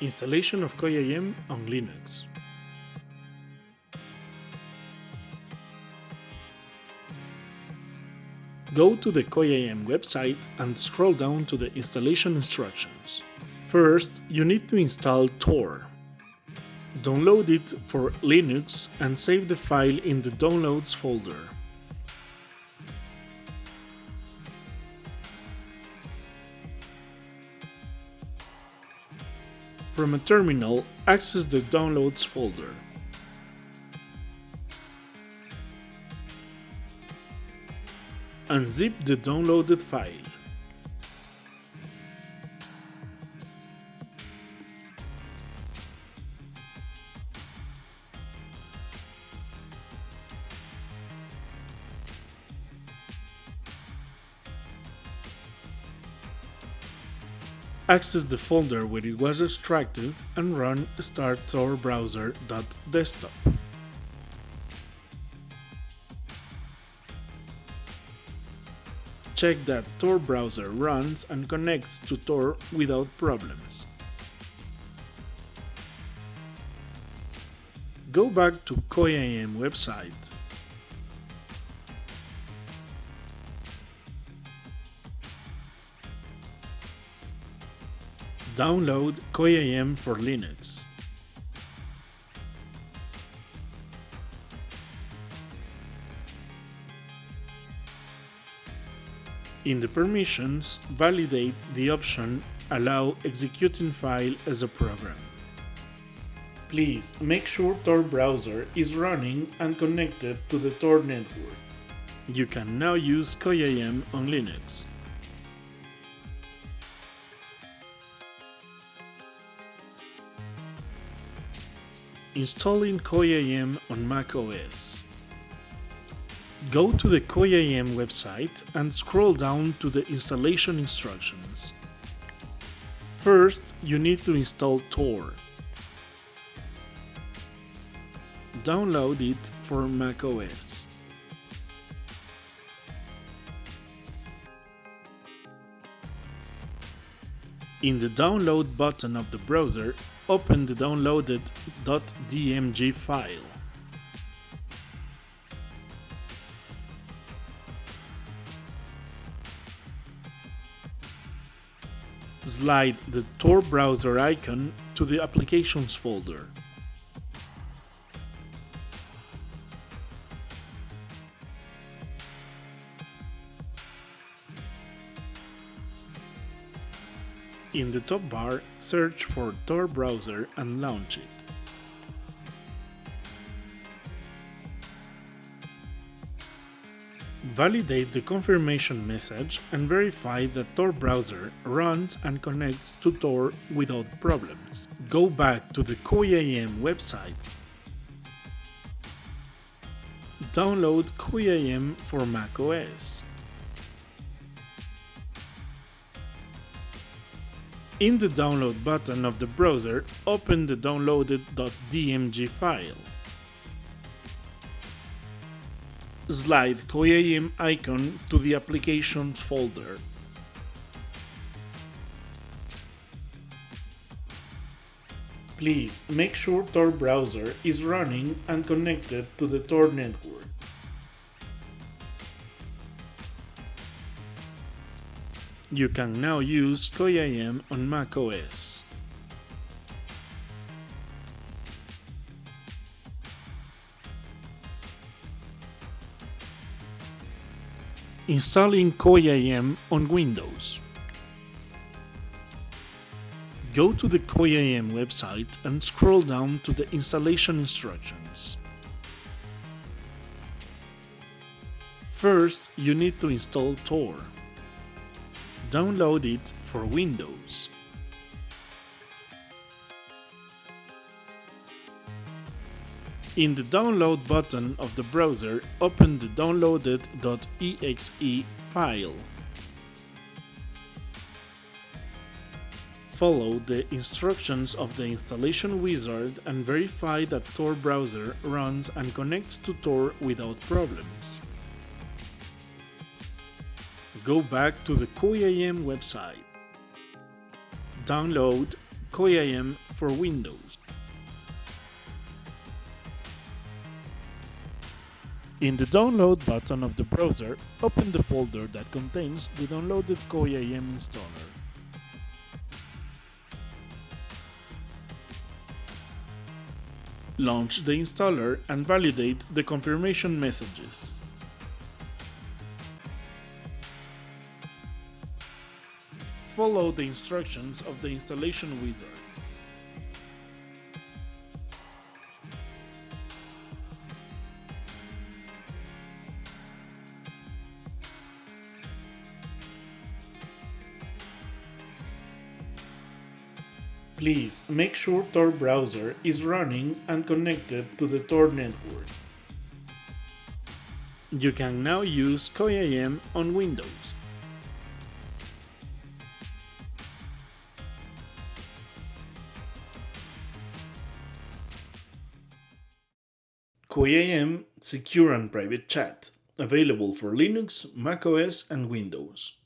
Installation of KOIIM on Linux. Go to the KOIIM website and scroll down to the installation instructions. First, you need to install Tor. Download it for Linux and save the file in the Downloads folder. From a terminal, access the Downloads folder. Unzip the downloaded file. Access the folder where it was extracted and run start Tor browser.desktop. Check that Tor browser runs and connects to Tor without problems. Go back to KOIIM website Download KOIIM for Linux. In the permissions, validate the option Allow executing file as a program. Please make sure Tor browser is running and connected to the Tor network. You can now use KOIIM on Linux. Installing KOIIM on macOS. Go to the KOIIM website and scroll down to the installation instructions. First, you need to install Tor. Download it for macOS. In the download button of the browser, open the downloaded .dmg file. Slide the Tor browser icon to the Applications folder. In the top bar, search for Tor browser and launch it. Validate the confirmation message and verify that Tor browser runs and connects to Tor without problems. Go back to the KOIIM website. Download KOIIM for macOS. In the download button of the browser, open the downloaded .dmg file. Slide KOIIM icon to the Applications folder. Please make sure Tor browser is running and connected to the Tor network. You can now use KOIIM on macOS. Installing KOIIM on Windows. Go to the KOIIM website and scroll down to the installation instructions. First, you need to install Tor. Download it for Windows. In the download button of the browser, open the downloaded.exe file. Follow the instructions of the installation wizard and verify that Tor browser runs and connects to Tor without problems. Go back to the KOIIM website. Download KoiIM for Windows. In the download button of the browser, open the folder that contains the downloaded KoiIM installer. Launch the installer and validate the confirmation messages. Follow the instructions of the installation wizard. Please make sure Tor browser is running and connected to the Tor network. You can now use KoiIM on Windows. KoiIM Secure and Private Chat, available for Linux, macOS and Windows.